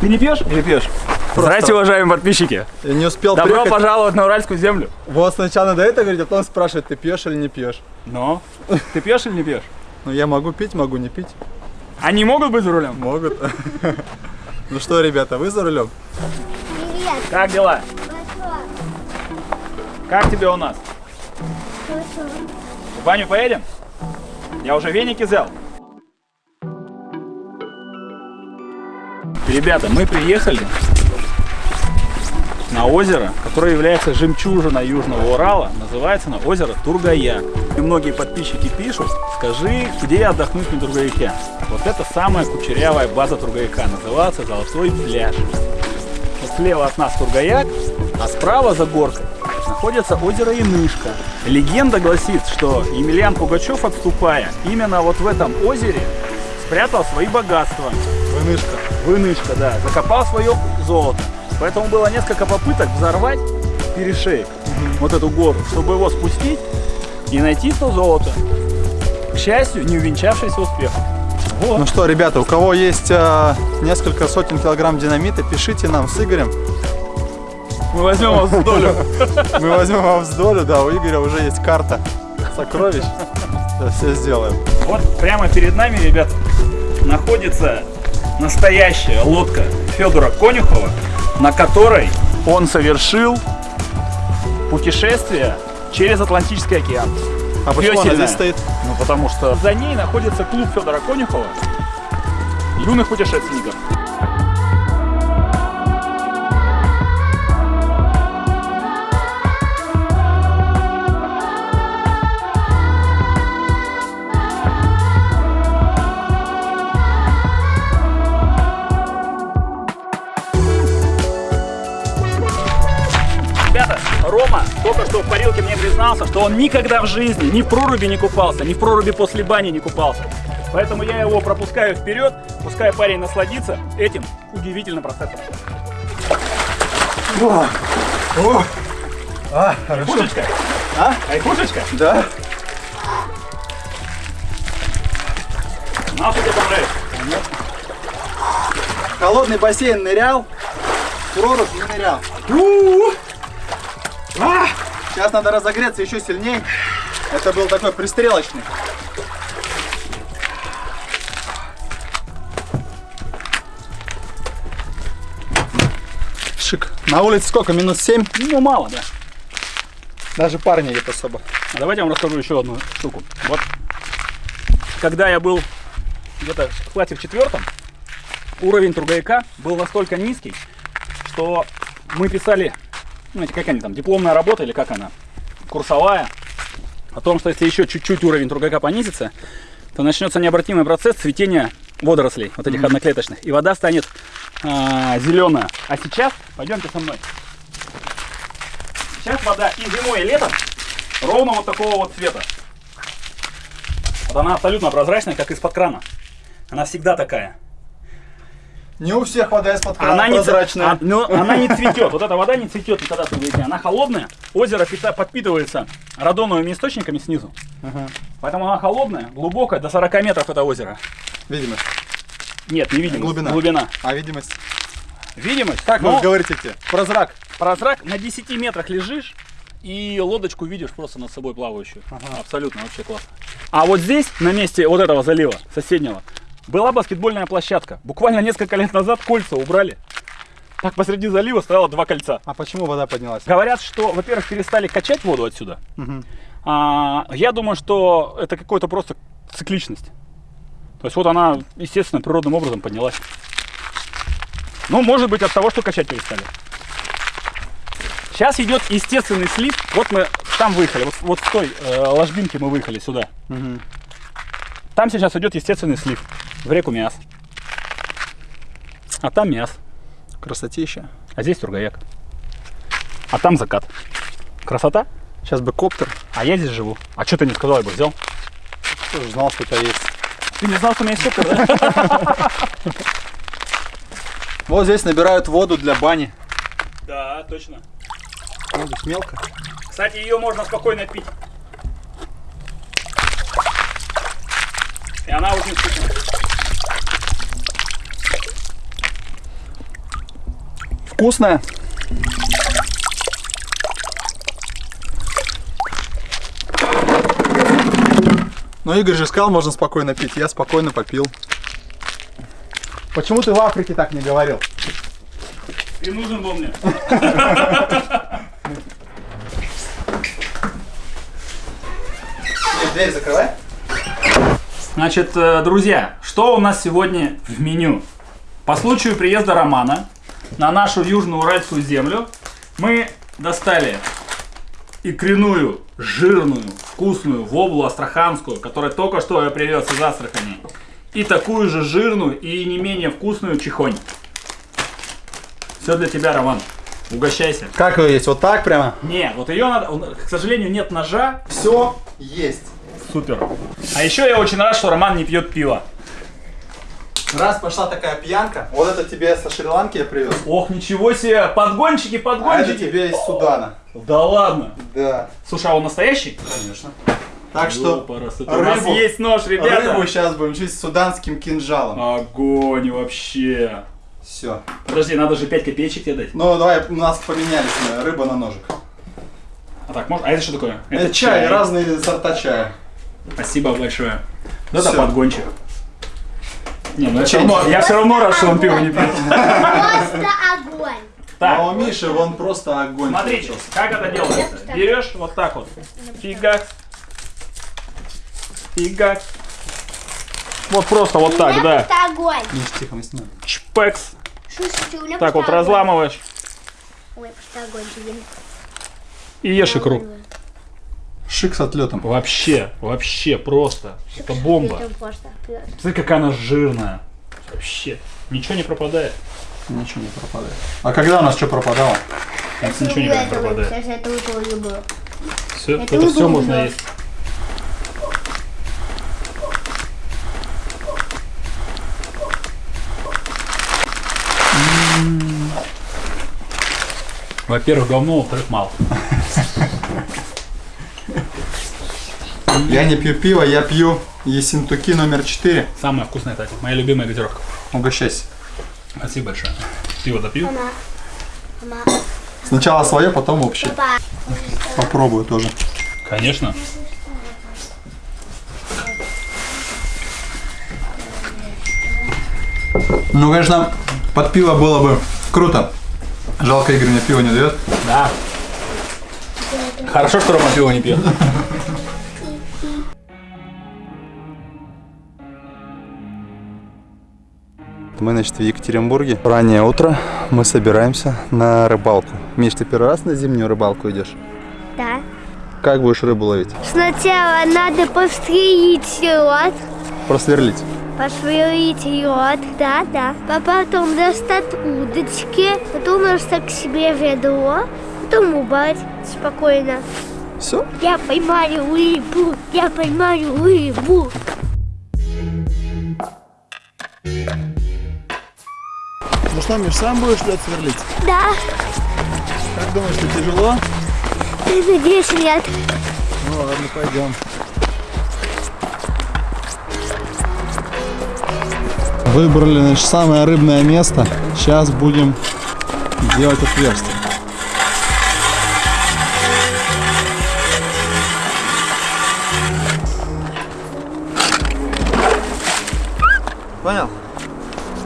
Ты не пьешь или пьешь? Здравствуйте, уважаемые подписчики. Я не успел Добро приехать. пожаловать на Уральскую землю. Вот сначала надо это говорить, а потом спрашивать, ты пьешь или не пьешь. Но ты пьешь или не пьешь? Ну, я могу пить, могу не пить. Они могут быть за рулем? Могут. Ну что, ребята, вы за рулем? Привет, Как дела? хорошо, Как тебе у нас? хорошо. В баню поедем? Я уже веники взял. Ребята, мы приехали на озеро, которое является жемчужиной Южного Урала. Называется оно озеро Тургая. И многие подписчики пишут, скажи, где отдохнуть на Тургаяке. Вот это самая кучерявая база Тургаяка. Называется Золотой пляж. Вот слева от нас Тургаяк, а справа за горкой находится озеро Янышка. Легенда гласит, что Емельян Пугачев, отступая, именно вот в этом озере спрятал свои богатства. Вынышка. Вынышка, да, закопал свое золото. Поэтому было несколько попыток взорвать перешеек, вот эту гору, чтобы его спустить и найти то золото. К счастью, не увенчавшееся успехом. Вот. Ну что, ребята, у кого есть а, несколько сотен килограмм динамита, пишите нам с Игорем. Мы возьмем вас в долю. Мы возьмем вам с долю, да, у Игоря уже есть карта сокровищ. Все сделаем. Вот прямо перед нами, ребята, находится настоящая лодка Федора Конюхова, на которой он совершил путешествие через Атлантический океан. А почему она Весельная. здесь стоит? Ну, потому что за ней находится клуб Федора Конюхова юных путешественников. Рома только что в парилке мне признался, что он никогда в жизни ни в проруби не купался, ни в проруби после бани не купался. Поэтому я его пропускаю вперед, пускай парень насладится этим удивительным процессом. А, хорошо. Пушечка? А? Айкушечка? Да? На, что тебе понравится. Холодный бассейн нырял, прорубь не нырял. А! Сейчас надо разогреться еще сильнее. Это был такой пристрелочный. Шик. На улице сколько? Минус 7? Ну, мало, да. Даже пар не особо. А давайте я вам расскажу еще одну штуку. Вот, когда я был где-то в классе в четвертом, уровень Тургаяка был настолько низкий, что мы писали, ну, эти, как они там, дипломная работа или как она, курсовая, о том, что если еще чуть-чуть уровень Тургаяка понизится, то начнется необратимый процесс цветения водорослей, вот этих одноклеточных, и вода станет зеленая. А сейчас, пойдемте со мной. Сейчас вода и зимой, и летом ровно вот такого вот цвета. Вот она абсолютно прозрачная, как из-под крана. Она всегда такая. Не у всех вода из-под крана Она не, прозрачная. а- но она не цветет. Вот эта вода не цветет никогда в Тургаяке. Она холодная. Озеро подпитывается радоновыми источниками снизу. Ага. Поэтому она холодная, глубокая, до 40 метров это озеро. Видимость. Нет, не видимость. Глубина. Глубина. А видимость? Видимость. Как но вы говорите те? Прозрак. прозрак на 10 метрах лежишь и лодочку видишь просто над собой плавающую. Ага. Абсолютно вообще классно. А вот здесь, на месте вот этого залива, соседнего, была баскетбольная площадка. Буквально несколько лет назад кольца убрали. Так посреди залива стояло два кольца. А почему вода поднялась? Говорят, что, во-первых, перестали качать воду отсюда. Мгм. А, я думаю, что это какой-то просто цикличность. То есть вот она, естественно, природным образом поднялась. Ну, может быть, от того, что качать перестали. Сейчас идет естественный слив. Вот мы там выехали, вот, вот с той э, ложбинки мы выехали сюда. Мгм. Там сейчас идет естественный слив в реку Миас. А там Миас, Красотища. а здесь Тургаяк. А там закат. Красота? Сейчас бы коптер. А я здесь живу. А что ты не сказал, я бы взял? Тоже знал, что у тебя есть. Ты не знал, что у меня есть коптер, да? Вот здесь набирают воду для бани. Да, точно. Ну, здесь мелко. Кстати, ее можно спокойно пить. И она очень вкусная. Вкусная? Ну, Игорь же сказал, можно спокойно пить. Я спокойно попил. Почему ты в Африке так не говорил? Ты нужен был мне. Дверь закрывай. Значит, э, друзья, что у нас сегодня в меню? По случаю приезда Романа на нашу южную уральскую землю мы достали икряную, жирную, вкусную воблу астраханскую, которая только что я привез из Астрахани, и такую же жирную и не менее вкусную чехонь. Все для тебя, Роман. Угощайся. Как ее есть? Вот так прямо? Не, вот ее надо, к сожалению, нет ножа. Все есть. Супер. А еще я очень рад, что Роман не пьет пиво. Раз пошла такая пьянка, вот это тебе со Шри-Ланки я привез. Ох, ничего себе, подгончики, А это подгончики. тебе из Судана. Да ладно. Да, Слушай, а он настоящий? конечно. Так что это у нас рыбу- есть нож, ребята. рыбу сейчас будем чистить суданским кинжалом. Огонь вообще. Все. Подожди, надо же 5 копеечек тебе дать. Ну, давай, у нас поменялись мы, рыба на ножик. А так, можно? А это что такое? Это, чай, разные сорта чая. Спасибо большое. Да, это Всё. подгончик. Не, ну я все равно, я все равно рад, что он пиво не пьет. Просто огонь. Так, А у Миши вон просто огонь. смотрите, получился. как это делается. Берешь вот так вот. Фигак. Фигак. Вот просто вот так, да. огонь. Миш, тихо, мы снимаем. Чпекс. Меня Так вот огонь. разламываешь. Ой, просто огонь. блин. И ешь икру. Шик с отлетом. Вообще, вообще просто. Это бомба. Просто. Смотри, какая она жирная. Вообще. Ничего не пропадает. Ничего не пропадает. А когда у нас что пропадало? У нас ничего не пропадает. Сейчас это люблю. Все, Это это, все можно есть. Во-первых, говно, во-вторых, мало. Я не пью пиво, я пью Ессентуки номер 4. Самая вкусная, кстати. Моя любимая газировка. Угощайся. Спасибо большое. Пиво допью. Мама. Мама. Сначала свое, потом общее. Папа. Попробую тоже. Конечно. Ну, конечно, под пиво было бы круто. Жалко, Игорь мне пиво не дает. Да. Хорошо, что Рома пиво не пьет. Мы, значит, в Екатеринбурге. Раннее утро. Мы собираемся на рыбалку. Миш, ты первый раз на зимнюю рыбалку идешь? Да. Как будешь рыбу ловить? Сначала надо пострелить лед, Просверлить. посверлить лед, да, да. А потом достать удочки, потом достать к себе ведро, потом убрать спокойно. Все? Я поймаю рыбу, я поймаю рыбу. Ну что, Миш, сам будешь лед сверлить? Да, Как думаешь, что тяжело? надеюсь, нет. Ну ладно, пойдем. Выбрали, значит, самое рыбное место. Сейчас будем делать отверстие. Понял?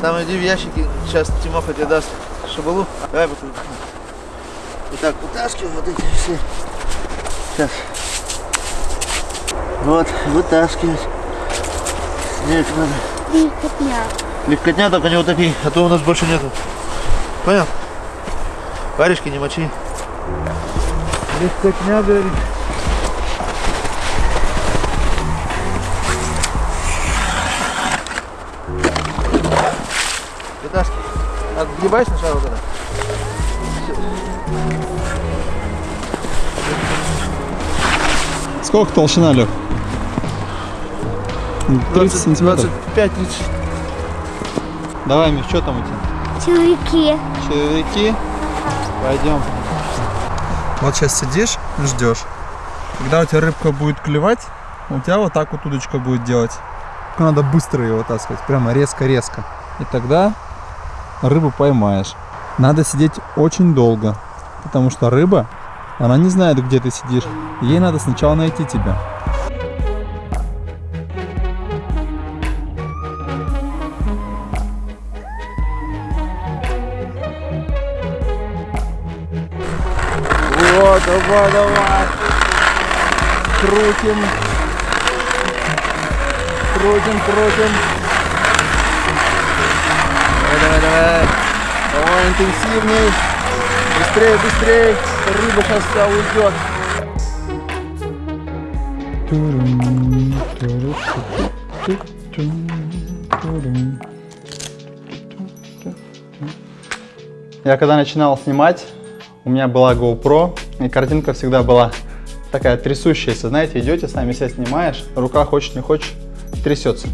Там иди в ящики, сейчас Тимоха тебе даст шабалу. Давай вот, вот так вытаскивай вот эти все. Сейчас. Вот, вытаскивать. Нет, надо. Легкотня. Легкотня только не утопи, а то у нас больше нету. Понял? Варежки не мочи. Легкотня, говорит. Отгибай сначала вот это. Сколько толщина, Лех? 30 сантиметров. 25-30. Давай, Миш, что там у тебя? Червяки. Червяки. Пойдем. Вот сейчас сидишь, ждешь. Когда у тебя рыбка будет клевать, у тебя вот так вот удочка будет делать. Только Надо быстро ее вытаскивать, прямо резко-резко. И тогда рыбу поймаешь. Надо сидеть очень долго, потому что рыба, она не знает, где ты сидишь. Ей надо сначала найти тебя. Вот, давай, давай. Крутим. Крутим, крутим. Давай, давай, интенсивней. Быстрее, быстрее. Рыба сейчас вся уйдет. Я когда начинал снимать, у меня была GoPro, и картинка всегда была такая трясущаяся. Знаете, идете, сами себя снимаешь, рука хочешь не хочешь, трясется.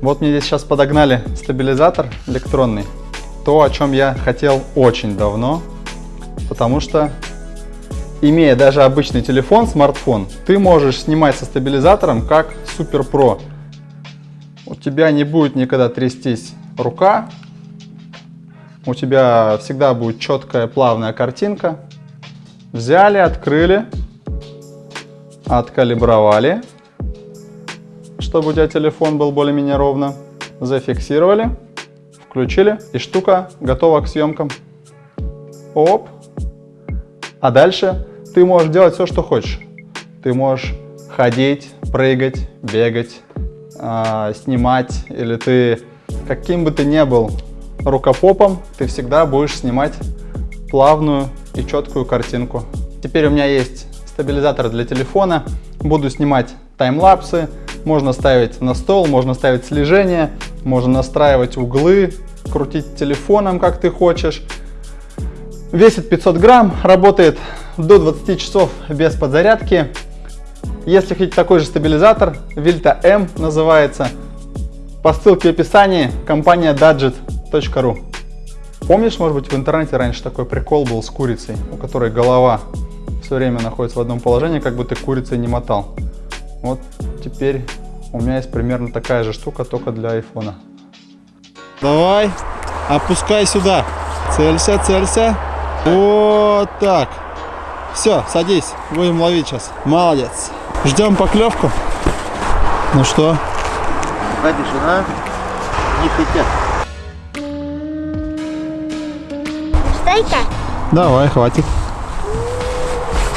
Вот мне здесь сейчас подогнали стабилизатор электронный. То, о чем я хотел очень давно, потому что, имея даже обычный телефон, смартфон, ты можешь снимать со стабилизатором как Super Pro. У тебя не будет никогда трястись рука, у тебя всегда будет четкая плавная картинка. Взяли, открыли, откалибровали, чтобы у тебя телефон был более-менее ровно. Зафиксировали, включили, и штука готова к съемкам. Оп. А дальше ты можешь делать все, что хочешь. Ты можешь ходить, прыгать, бегать, а, снимать, или ты каким бы ты ни был рукопопом, ты всегда будешь снимать плавную и четкую картинку. Теперь у меня есть стабилизатор для телефона. Буду снимать таймлапсы. Можно ставить на стол, можно ставить слежение, можно настраивать углы, крутить телефоном, как ты хочешь. Весит 500 грамм, работает до 20 часов без подзарядки. Если хотите такой же стабилизатор, Vilta M называется. По ссылке в описании компания Dadget.ru. Помнишь, может быть, в интернете раньше такой прикол был с курицей, у которой голова все время находится в одном положении, как бы ты курицей не мотал. Вот теперь у меня есть примерно такая же штука, только для айфона. Давай, опускай сюда. Целься, целься. Вот так. Все, садись, будем ловить сейчас. Молодец. Ждем поклевку. Ну что? Тишина, не хотят. Дай-ка. Давай, хватит.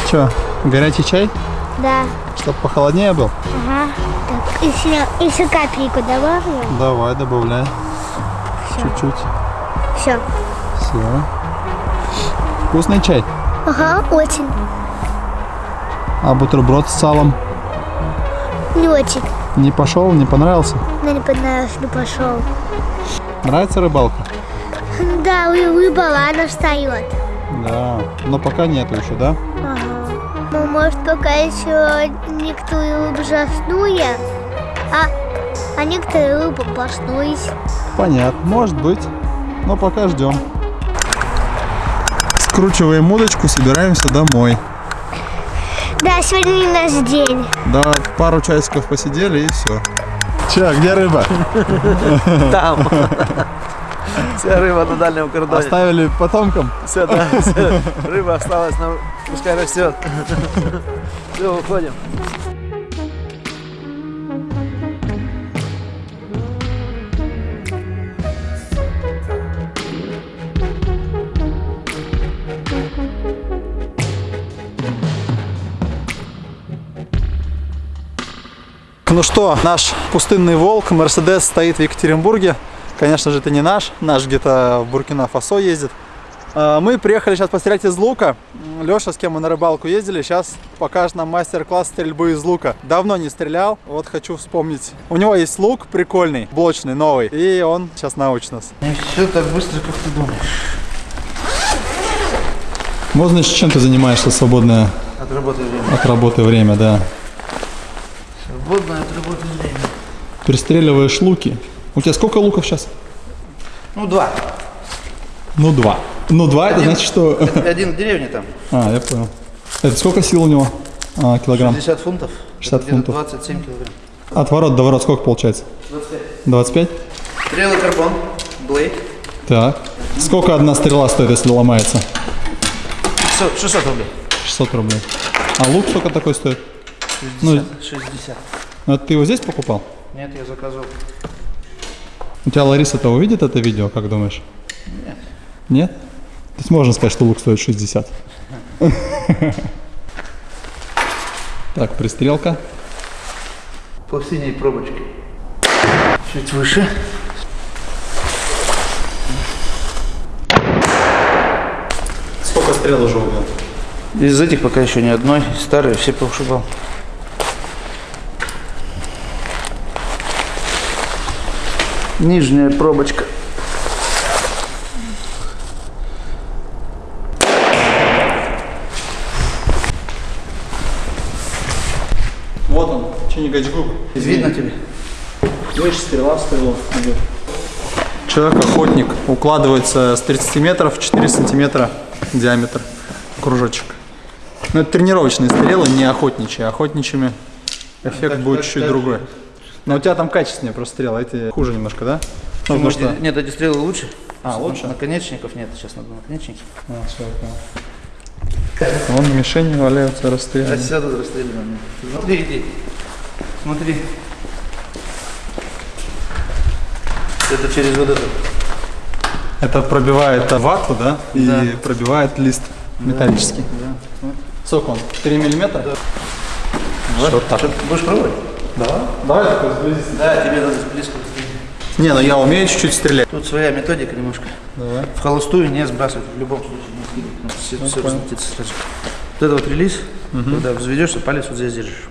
Че, горячий чай? Да. Чтоб похолоднее был? Ага. Так, еще, еще капельку добавлю. Давай, добавляй. Чуть-чуть. Все. Все. Вкусный чай. Ага, очень. А бутерброд с салом Не очень. не пошел, не понравился? Мне не понравилось, не пошел. Нравится рыбалка? Да, рыба она встает. Да. Но пока нету еще, да? Ну, может, пока еще некоторые рыбы заснули, а, а некоторые рыбы проснулись. Понятно, может быть. Но пока ждем. Скручиваем удочку, собираемся домой. Да, сегодня не наш день. Да, пару часиков посидели и все. Че, где рыба? Там. Вся рыба на дальнем кордоне. Оставили потомкам? Все, да, всё. Рыба осталась, но пускай растет. Все, уходим. Ну что, наш пустынный волк, Мерседес, стоит в Екатеринбурге. Конечно же, это не наш, наш где-то в Буркина-Фасо ездит. А, Мы приехали сейчас пострелять из лука. Леша, с кем мы на рыбалку ездили, сейчас покажет нам мастер-класс стрельбы из лука. Давно не стрелял, вот хочу вспомнить. У него есть лук прикольный, блочный, новый, и он сейчас научит нас. Не все так быстро, как ты думаешь. Вот, значит, чем ты занимаешься свободное Отработай время. от работы время, да? Свободное отработай время. Пристреливаешь луки. У тебя сколько луков сейчас? Ну, два. Ну, два. Ну, два, это значит, что... Один в деревне там. А, я понял. Это сколько сил у него? А, килограмм. 60 фунтов. 60 Это где-то фунтов. 27 килограмм. От ворот до ворот сколько получается? 25. 25? Стрелы карбон. Блейд. Так. Сколько одна стрела стоит, если ломается? 600, 600 рублей. 600 рублей. А лук сколько такой стоит? 60. 60. Ну, это ты его здесь покупал? Нет, я заказывал. У тебя Лариса-то увидит это видео, как думаешь? Нет. Нет? То есть можно сказать, что лук стоит 60. Так, пристрелка. По синей пробочке. Чуть выше. Сколько стрел уже убил? Из этих пока еще ни одной. Старые все повышибал. Нижняя пробочка. Вот он, Чингачгук. Видно тебе? Видишь, стрела в идет. Человек-охотник укладывается с 30 метров, 4 сантиметра диаметр кружочек. Но это тренировочные стрелы, не охотничьи. Охотничьими эффект будет чуть другой. Но у тебя там качественнее просто стрелы, эти хуже немножко, да? Ну, потому что... Нет, эти стрелы лучше. А, лучше? Наконечников нет, сейчас надо наконечники. А, всё, я понял. Вон мишени валяются, А расстреляны. сейчас тут расстреляно. Смотри, иди. Смотри. Это через вот это. Это пробивает вату, да? И Да. пробивает лист металлический. Да. Сколько он? 3 миллиметра? Вот так. Будешь пробовать? Да. Давай такой сблизись. Да, тебе надо стрелять. Не, ну я умею чуть-чуть стрелять. Тут своя методика немножко. Давай. В холостую не сбрасывать, в любом случае не скидывать. Надо все- все разлетится сразу. Вот это вот релиз, когда взведешься, палец вот здесь держишь.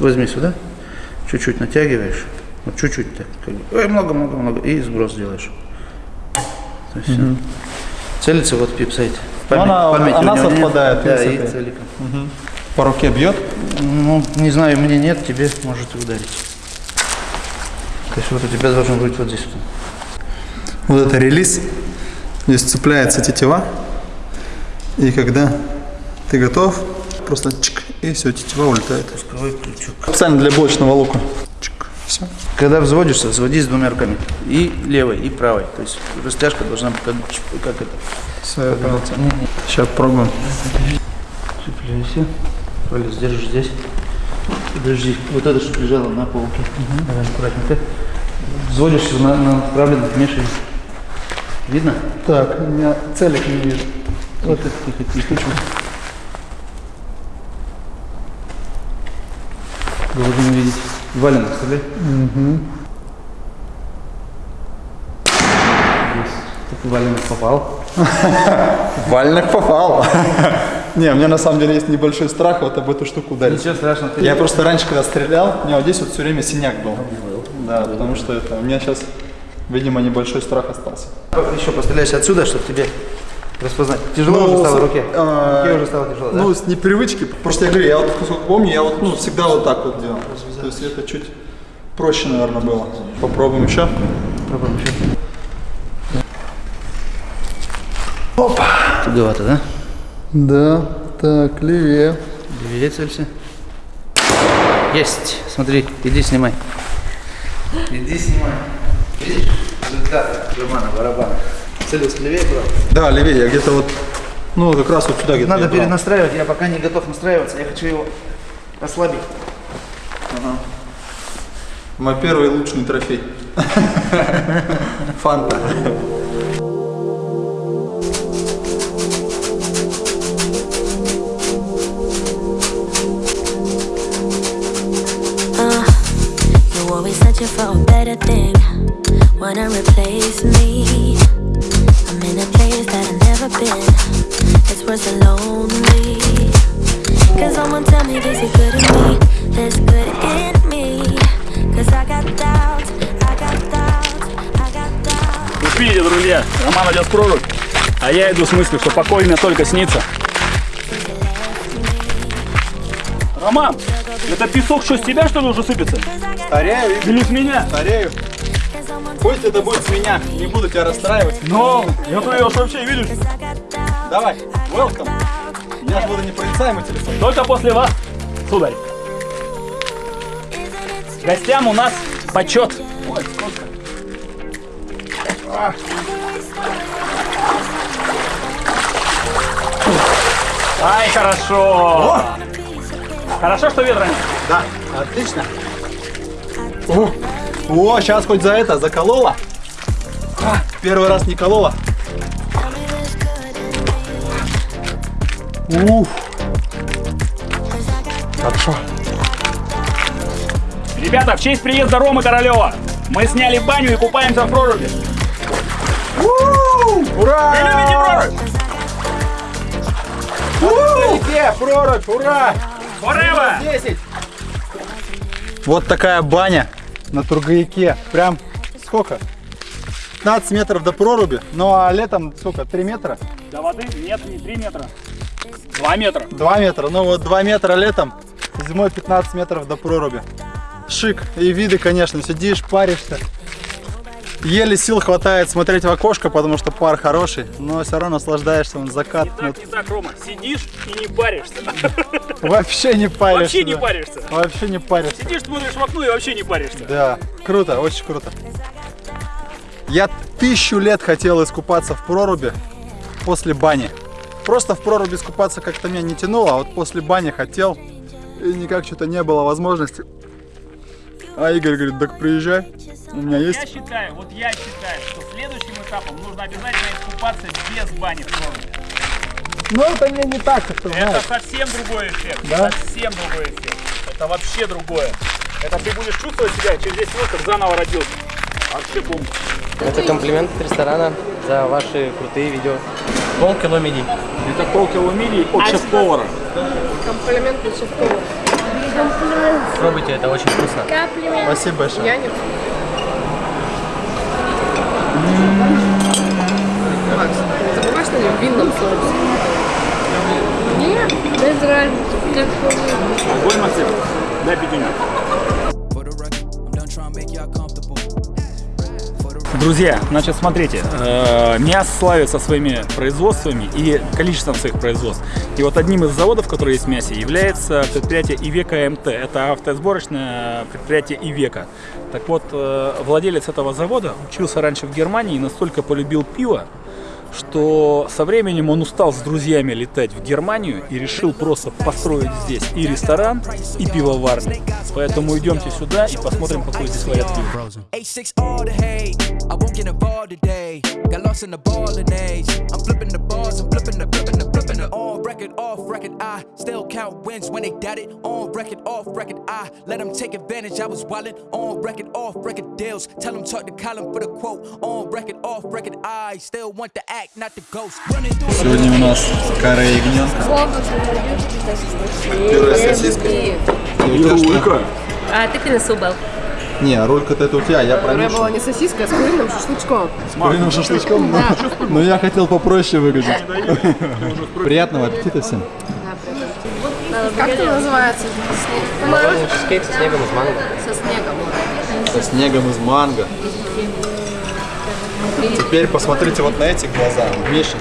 Возьми сюда, чуть-чуть натягиваешь, вот чуть-чуть так, как бы, ой, много-много-много, и сброс делаешь. То есть всё. Целится вот пипсайт. Ну, она- она совпадает, Да, видишь, и целиком. По руке бьет. Ну, не знаю, мне нет, тебе может ударить. То есть вот у тебя должен быть вот здесь вот. Это релиз. Здесь цепляется тетива. И когда ты готов, просто чик, и все, тетива улетает. Пусковой крючок. Специально для блочного лука. Чик, все. Когда взводишься, взводись двумя руками. И левой, и правой. То есть растяжка должна быть как, как это. Все, я понял тебя. Сейчас пробуем. Цепляйся. Палец держишь здесь. Подожди. Вот это, что лежало на полке. Давай аккуратненько. Взводишься на, на направленных мешаешь. Видно? Так, у меня целик не вижу. Вот это тихо, тихо. Должен увидеть. Валенок вставляй. Угу. Валенок попал. Вальник попал. Не, у меня на самом деле есть небольшой страх вот об эту штуку ударить. Ничего страшного. Ты Я просто раньше, когда стрелял, у меня вот здесь вот все время синяк был. Да, потому что это у меня сейчас, видимо, небольшой страх остался. еще постреляйся отсюда, чтобы тебе распознать. Тяжело уже стало в руке. А, руке уже стало тяжело, да? Ну, с непривычки. Просто я говорю, я вот сколько помню, я вот ну, всегда вот так вот делал. То есть это чуть проще, наверное, было. Попробуем еще. Попробуем еще. Опа. Туговато, да? Да, так, левее. Левее целься. Есть. Смотри, иди снимай. Иди снимай. Видишь? Результат кармана, барабана. Целился левее, брат? Да, левее, я где-то вот, ну, как раз вот сюда где-то. Надо брал. перенастраивать, я пока не готов настраиваться, я хочу его ослабить. Мой первый лучший трофей. Фанта. You for a better thing. Wanna replace me? I'm in a place that I've never been. It's worse than lonely. Cause someone tell me this is good in me. This good in me. Cause I got doubts. I got doubts. I got doubts. Вы видите, друзья, Роман идет в прорубь, а я иду с мыслью, что покой мне только снится. Роман, это песок что, с тебя что ли уже сыпется? Старею, Игорь. Или с меня? Старею. Пусть это будет с меня, не буду тебя расстраивать. Но, я твою уж вообще видишь. Давай, welcome. Я же буду непроницаемый телефон. Только после вас, сударь. Гостям у нас почет. Ой, сколько. Ай, хорошо! О! Хорошо, что ветра нет. Да, отлично. О, о, сейчас хоть за это заколола. А, первый раз не колола. Уф. Хорошо. Ребята, в честь приезда Ромы Королева мы сняли баню и купаемся в проруби. Ура! Вы любите прорубь? Прорубь? Ура! 10. Вот такая баня на Тургаяке. Прям сколько? 15 метров до проруби. Ну а летом сколько? 3 метра? До воды нет, не 3 метра. 2 метра. 2 метра. Ну вот 2 метра летом, зимой 15 метров до проруби. Шик. И виды, конечно, сидишь, паришься. Еле сил хватает смотреть в окошко, потому что пар хороший, но все равно наслаждаешься, он закат. Не так, не так, Рома. Сидишь и не паришься. Ну, вообще не паришься. Вообще не паришься. Вообще не паришься. Сидишь, смотришь в окно и вообще не паришься. Да, круто, очень круто. Я тысячу лет хотел искупаться в проруби после бани. Просто в проруби искупаться как-то меня не тянуло, а вот после бани хотел, и никак что-то не было возможности. А Игорь говорит, так приезжай, у меня Я есть. считаю, вот я считаю, что следующим этапом нужно обязательно искупаться без бани в проруби. Ну это мне не так, как ты Это знаешь. совсем другой эффект. Да? Совсем другой эффект. Это вообще другое. Это ты будешь чувствовать себя через 10 минут, как заново родился. Вообще бомба. Это комплимент от ресторана за ваши крутые видео. Полкило мидий. Это полкило мидий от шеф-повара. Комплимент от шеф-повара. Пробуйте, это очень вкусно. Спасибо большое. Я нет. Макс, ты забываешь на нем винном соусе? Нет, без разницы. Как хочешь. Огонь, Максим. Дай пятюню. For the record, I'm done trying to make y'all comfortable. Друзья, значит, смотрите, э, МИАС славится своими производствами и количеством своих производств. И вот одним из заводов, который есть в МИАСе, является предприятие Ивека МТ. Это автосборочное предприятие Ивека. Так вот, э, владелец этого завода учился раньше в Германии и настолько полюбил пиво, что со временем он устал с друзьями летать в Германию и решил просто построить здесь и ресторан, и пивоварню. Поэтому идемте сюда и посмотрим, какой здесь варят пиво. A6 all the hate. I won't get involved today. Got lost in the ballin' age. I'm flipping the bars, I'm flipping the, flipping the, flipping the. On record, off record, I still count wins when they doubt it. On record, off record, I let them take advantage. I was wildin'. On record, off record deals. Tell them talk to Colin for the quote. On record, off record, I still want the act, not the ghost. Running through the Сегодня у нас каре ягненка. Пюре с сосиской. И у тебя что? А ты принесу был. Не, рулька-то это у тебя, я Которая промешу. была не сосиска, а с куриным шашлычком. С куриным шашлычком? Но, но я хотел попроще выглядеть. Приятного аппетита всем. Как это называется? Чизкейк со снегом из манго. Со снегом. Со снегом из манго. Теперь посмотрите вот на эти глаза. Миша,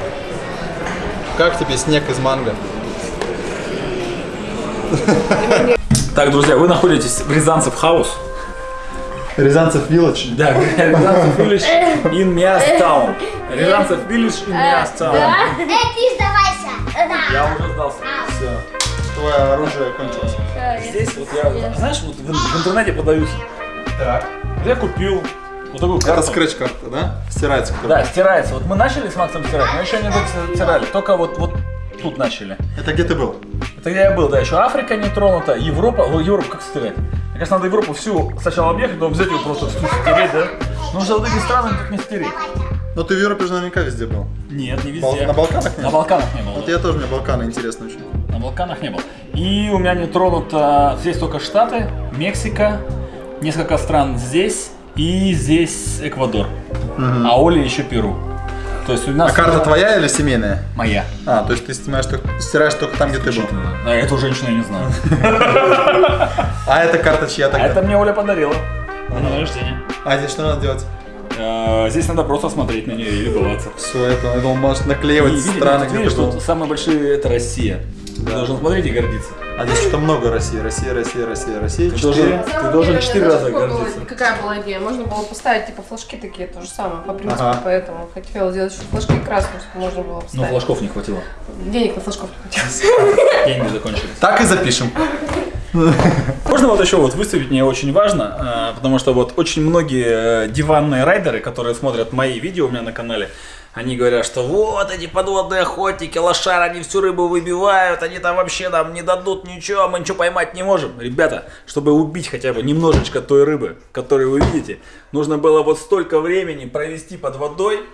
как тебе снег из манго? Так, друзья, вы находитесь в Рязанцев Хаус. Рязанцев Вилледж. Да, Рязанцев Village in Mias Town. Рязанцев Village in Mias Town. Эй, сдавайся! Я уже сдался. Все. Твое оружие кончилось. Здесь вот я, знаешь, вот в, интернете подаются. Так. Я купил вот такую Это карту. скретч карта, да? Стирается. Да, стирается. Вот мы начали с Максом стирать, но еще не стирали. Только вот, вот тут начали. Это где ты был? Это где я был, да, еще Африка не тронута, Европа. О, Европу как стирать? Мне кажется, надо Европу всю сначала объехать, потом взять ее просто всю стереть, да? Ну что вот эти страны тут не стереть. Ну ты в Европе же наверняка везде был. Нет, не Бал- везде. на Балканах не На? Балканах не был. Вот да. я тоже, мне Балканы интересно очень. На Балканах не был. И у меня не тронуто здесь только Штаты, Мексика, несколько стран здесь и здесь Эквадор. А Оля еще Перу. То есть у нас А карта твоя или семейная? моя. А, то есть ты снимаешь, только- стираешь только там, где ты был. А эту женщину я не знаю. А эта карта чья А тогда? это мне Оля подарила. На день рождения. А здесь что надо делать? Э, Здесь надо просто смотреть на нее и любоваться. Все, это, я думал, может И наклеивать страны, видишь, ты был. тут самые большие это Россия. Ты должен смотреть и гордиться. А здесь что-то много России. Россия, Россия, Россия, Россия. Ты Четыре. должен, ты должен четыре раза гордиться. Какая была идея? Можно было поставить типа флажки такие, то же самое, по принципу, Ага. поэтому хотела сделать еще флажки красные, чтобы можно было Но поставить. флажков не хватило. Денег на флажков не хватило. Деньги закончились. Так и запишем. Можно вот еще вот выставить, мне очень важно, э, потому что вот очень многие э, диванные райдеры, которые смотрят мои видео у меня на канале, они говорят, что вот эти подводные охотники, лошары, они всю рыбу выбивают, они там вообще нам не дадут ничего, мы ничего поймать не можем. Ребята, чтобы убить хотя бы немножечко той рыбы, которую вы видите, нужно было вот столько времени провести под водой,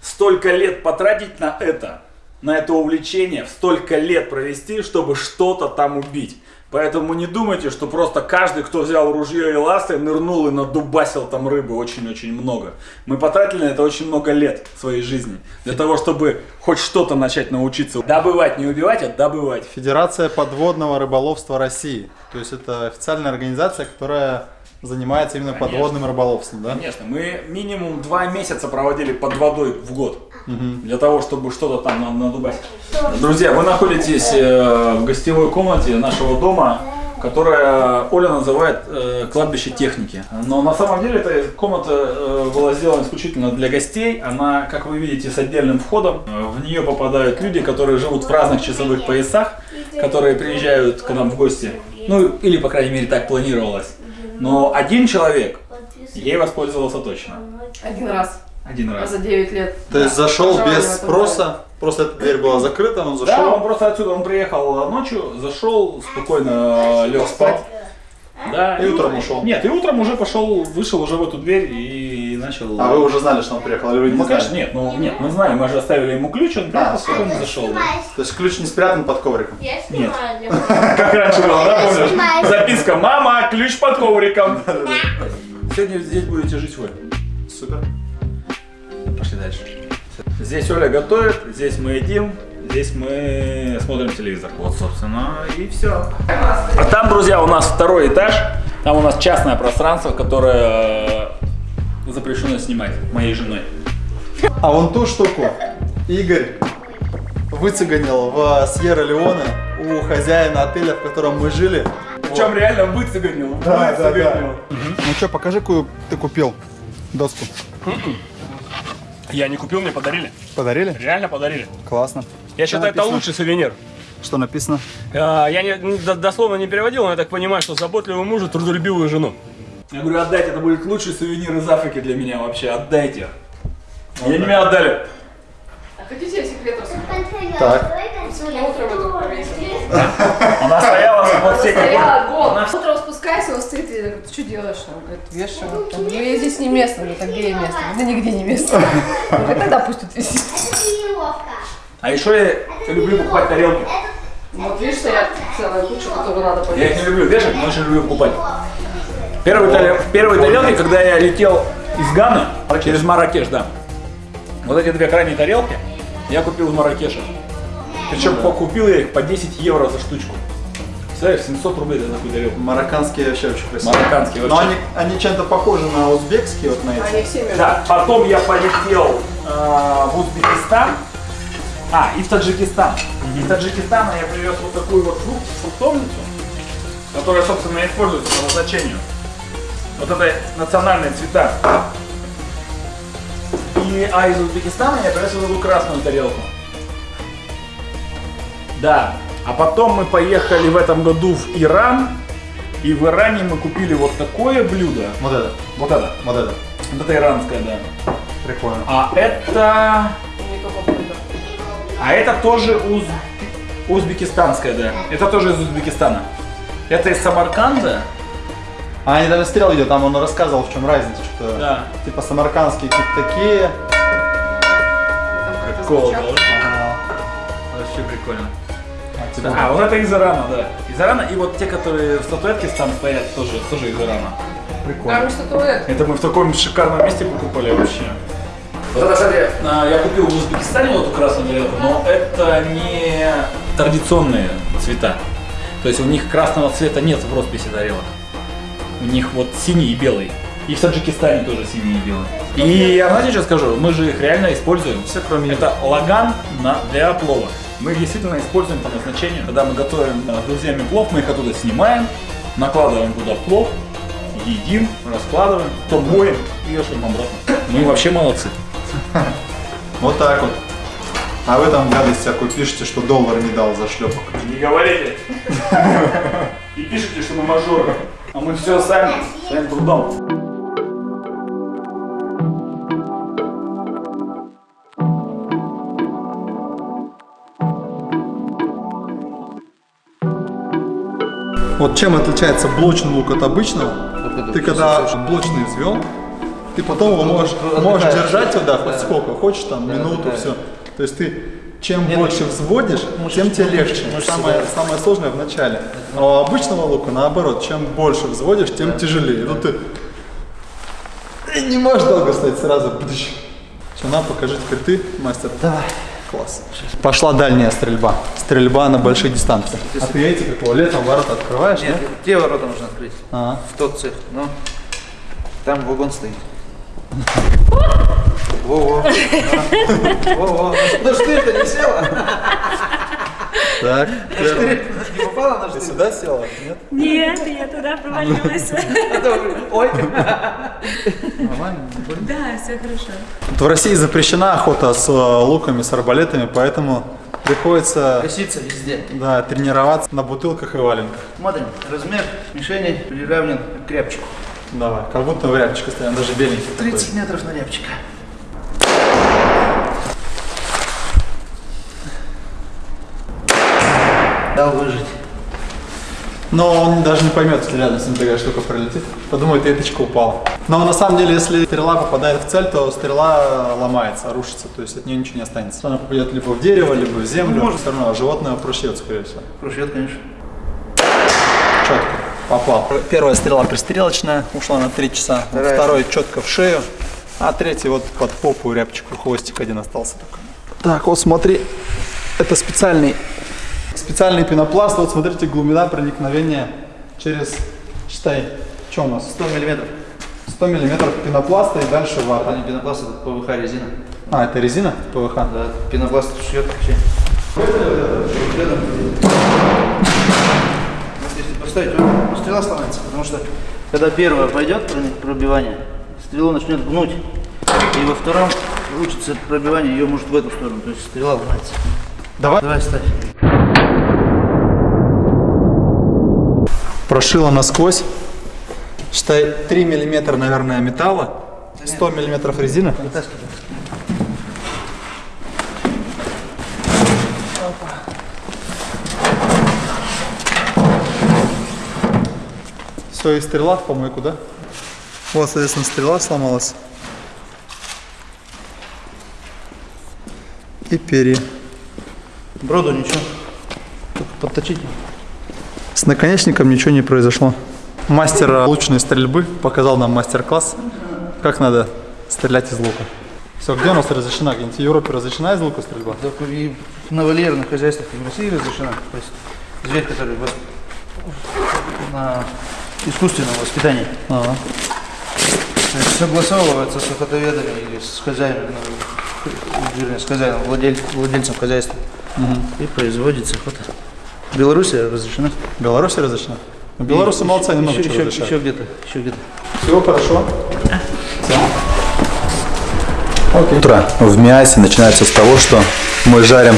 столько лет потратить на это, на это увлечение, столько лет провести, чтобы что-то там убить. Поэтому не думайте, что просто каждый, кто взял ружье и ласты, нырнул и надубасил там рыбы очень-очень много. Мы потратили на это очень много лет своей жизни. Для того, чтобы хоть что-то начать научиться. Добывать, не убивать, а добывать. Федерация подводного рыболовства России. То есть это официальная организация, которая занимается именно Конечно. подводным рыболовством, да? Конечно, мы минимум два месяца проводили под водой в год. Для того, чтобы что-то там на- надубасить. Друзья, вы находитесь э, в гостевой комнате нашего дома, которая Оля называет э, кладбище техники. Но на самом деле эта комната э, была сделана исключительно для гостей. Она, как вы видите, с отдельным входом. В нее попадают люди, которые живут в разных часовых поясах, которые приезжают к нам в гости. Ну, или, по крайней мере, так планировалось. Но один человек ей воспользовался точно. Один раз. Один раз. за 9 лет. То есть зашел Пожалуй, без спроса, просто эта дверь была закрыта, он Да, зашел. он просто отсюда, он приехал ночью, зашел, спокойно лег спать. Да, И утром ушел. Нет, и утром уже пошел, вышел уже в эту дверь и начал... А вы уже знали, что он приехал, или вы не Ну, знали? конечно, нет, ну, нет, мы знаем, мы же оставили ему ключ, он приехал, А, спокойно зашел. да. То есть ключ не спрятан под ковриком? Я Нет. снимаю. Как раньше было, да, помнишь? Записка, мама, ключ под ковриком. Сегодня здесь будете жить вы. Супер. Пошли дальше. Здесь Оля готовит, здесь мы едим, здесь мы смотрим телевизор. Вот, собственно, и все. А там, друзья, у нас второй этаж. Там у нас частное пространство, которое запрещено снимать моей женой. А вон ту штуку Игорь выцеганил в Сьерра-Леоне у хозяина отеля, в котором мы жили. Причем реально выцеганил. Да, да, выцеганил. Ну что, покажи, какую ты купил доску. Я не купил, мне подарили. Подарили? Реально подарили. Классно. Я считаю, это лучший сувенир. Что написано? А, Я не, не- до- дословно не переводил, но я так понимаю, что заботливого мужа, трудолюбивую жену. Я говорю, отдайте, это будет лучший сувенир из Африки для меня вообще, отдайте. И они мне отдали. А хотите я секрет? Так. Сегодня утром это повесили. Она стояла вот все как Стояла год. Утром спускайся, он стоит и говорит, что делаешь? Он говорит, вешаю. Я говорю, я здесь не место. Говорит, а где я место? Да нигде не место. Я говорю, тогда пусть тут висит. А еще я люблю покупать тарелки. Вот видишь, стоят целая куча, которую надо Я их повесить. не люблю вешать, но очень люблю покупать. Первые, тарел- первые тарелки, когда я летел из Ганы через Маракеш, да. Вот эти две крайние тарелки я купил в Маракеше. Причем купил я их по 10 евро за штучку. Представляешь, 700 рублей за такую тарелку. Марокканские вообще очень красивые. Марокканские Но вообще. они, они чем-то похожи на узбекские, вот на эти. Они все между Да, потом я полетел э, в Узбекистан, а, и в Таджикистан. Из Таджикистана я привез вот такую вот фрукт, фруктовницу, которая, собственно, используется по назначению. Вот это национальные цвета. И, а из Узбекистана я привез вот эту красную тарелку. Да. А потом мы поехали в этом году в Иран. И в Иране мы купили вот такое блюдо. Вот это, Вот это. вот это. Вот это иранское, да. Прикольно. А это... А это тоже уз... узбекистанское, да. Это тоже из Узбекистана. Это из Самарканда. А они там стрел идет, там он рассказывал, в чем разница, что Да. типа самаркандские какие-то такие. Прикол, да? Ага. Вообще прикольно. А, типа, А, вот это из Ирана, да. Из Ирана. И вот те, которые в статуэтке там стоят, тоже, тоже из Ирана. прикольно. Там статуэтка. Это мы в таком шикарном месте покупали вообще. Вот это, кстати, а, я купил в Узбекистане вот эту красную тарелку, но это не традиционные цвета. То есть у них красного цвета нет в росписи тарелок. У них вот синий и белый. И в Таджикистане тоже синий и белый. И я знаете, что скажу? Мы же их реально используем. Все кроме Это лаган на, для плова. Мы их действительно используем по назначению. Когда мы готовим э, с друзьями плов, мы их оттуда снимаем, накладываем туда плов, едим, раскладываем, потом моем и вешаем обратно. Мы вообще молодцы. Вот так вот. А вы там гадость всякую пишете, что доллар не дал за шлепок. Не говорите. И пишите, что мы мажоры. А мы все сами, своим трудом. Вот чем отличается блочный лук от обычного? Ты когда блочный взвел, ты потом его можешь, можешь держать да, хоть сколько хочешь, там, минуту, все. То есть ты чем больше взводишь, тем тебе легче. Самое, самое сложное в начале. А у обычного лука наоборот, чем больше взводишь, тем тяжелее. И тут ты не можешь долго стоять сразу. Бдыщ. Все, на, покажи теперь ты, мастер. Давай. Класс. Пошла дальняя стрельба. Стрельба на большие дистанции. А ты эти какого летом ворота открываешь, Нет, да? те ворота нужно открыть. Ага. В тот цех. Ну, там вагон стоит. Во-во. Во-во. Ну штырь-то не села? Так. Штырь не попала на Ты штырь? сюда села? Нет? Нет, я туда провалилась. Ой. Нормально? Да, все хорошо. В России запрещена охота с э, луками, с арбалетами, поэтому приходится Косится везде. да, тренироваться на бутылках и валенках. Смотрим, размер мишени приравнен к рябчику. Давай, как будто в рябчика стоим, даже беленький такой. 30 метров на рябчика. Дал выжить. Но он даже не поймет, если рядом с ним такая штука пролетит. Подумает, веточка упала. Но на самом деле, если стрела попадает в цель, то стрела ломается, рушится. То есть от нее ничего не останется. Она попадет либо в дерево, либо в землю. Может. Все равно животное прошьет, скорее всего. Крушет, конечно. Четко. Попал. Первая стрела пристрелочная, ушла на 3 часа. Вторая. Второй четко в шею. А третий вот под попу рябчику, хвостик один остался только. Так, вот смотри, это специальный, специальный пенопласт. Вот смотрите, глубина проникновения через, считай, что у нас? 100 миллиметров. 100 миллиметров пенопласта и дальше Это вата. не пенопласт, это ПВХ резина. А, это резина ПВХ? Да, пенопласт шьет вообще. Он- стрела сломается, потому что когда первая пойдет пробивание, стрелу начнет гнуть, и во втором получится пробивание, ее может в эту сторону, то есть стрела ломается. Давай. Давай ставь. Прошила насквозь. Считай, 3 миллиметра, наверное, металла, 100 миллиметров резины. Вытаскивай. Все, и стрела в помойку, да? Вот, соответственно, стрела сломалась. И перья. Броду ничего. Только подточить. С наконечником ничего не произошло. Мастер э, лучной стрельбы показал нам мастер-класс, как надо стрелять из лука. Все, где у нас разрешена? Где-нибудь в Европе разрешена из лука стрельба? Только и на вольерных хозяйствах и в России разрешена. То есть зверь, который вос- на искусственном воспитании. Ага. То есть согласовывается с охотоведами или с хозяином, ну, вернее, с хозяином, владель- владельцем хозяйства. И производится охота. В Беларуси разрешена. В Беларуси разрешена? И молодцы, немного еще, чего еще, разрешают. еще где-то, еще где-то. Всего хорошо. Окей. Утро в Миасе начинается с того, что мы жарим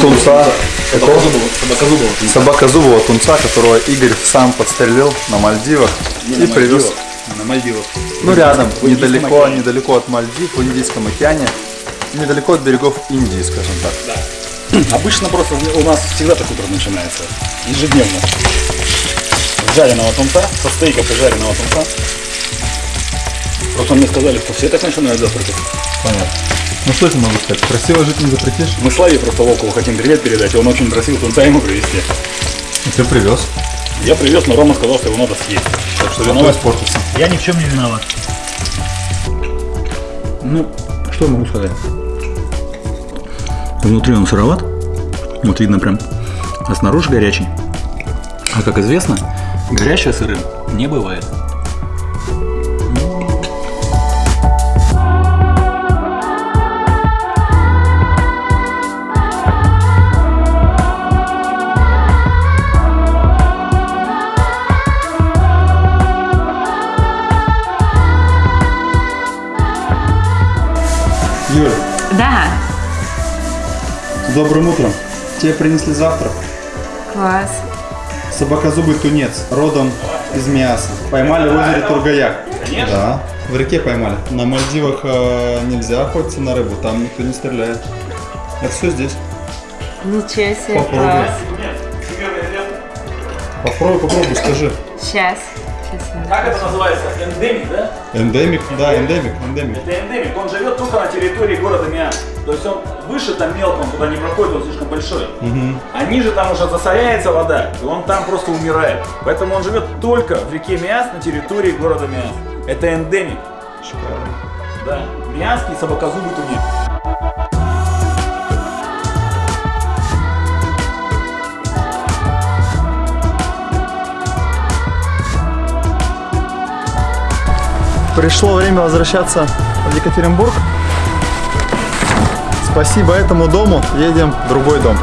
тунца, Собакозубова. собакозубого тунца, которого Игорь сам подстрелил на Мальдивах и привез. На Мальдивах. Ну, рядом, недалеко, океане. недалеко от Мальдив, в Индийском океане, недалеко от берегов Индии, скажем так. Да. Обычно просто у нас всегда так утро начинается. Ежедневно. Жареного тунца, со стейков и жареного тунца. Просто мне сказали, что все так начинают завтракать. Понятно. Ну что я могу сказать? Красиво жить не запретишь. Мы Славе просто Волкову хотим привет передать, и он очень просил тунца ему привезти. И ты привез. Я привез, но Рома сказал, что его надо съесть. Так что виноват. испортился. Я ни в чем не виноват. Ну, что я могу сказать? Внутри он сыроват, вот видно прям, а снаружи горячий. А как известно, горячее сырым не бывает. Добрым утром. Тебе принесли завтрак. Класс. Собакозубый тунец, родом из Миаса. Поймали в озере Тургаяк. Конечно. Да, в реке поймали. На Мальдивах э, нельзя охотиться на рыбу, там никто не стреляет. Это все здесь. Ничего себе, Попробуй. класс. Попробуй, попробуй, скажи. Сейчас. Как это называется? Эндемик, да? Эндемик, да, эндемик, эндемик. Это эндемик. Он живет только на территории города Миас. То есть он выше там мелко, он туда не проходит, он слишком большой. Мгм. А ниже там уже засоряется вода, и он там просто умирает. Поэтому он живет только в реке Миас на территории города Миас. Это эндемик. Шикарно. Да. Миасский собакозубый тунец. Пришло время возвращаться в Екатеринбург. Спасибо этому дому едем в другой дом.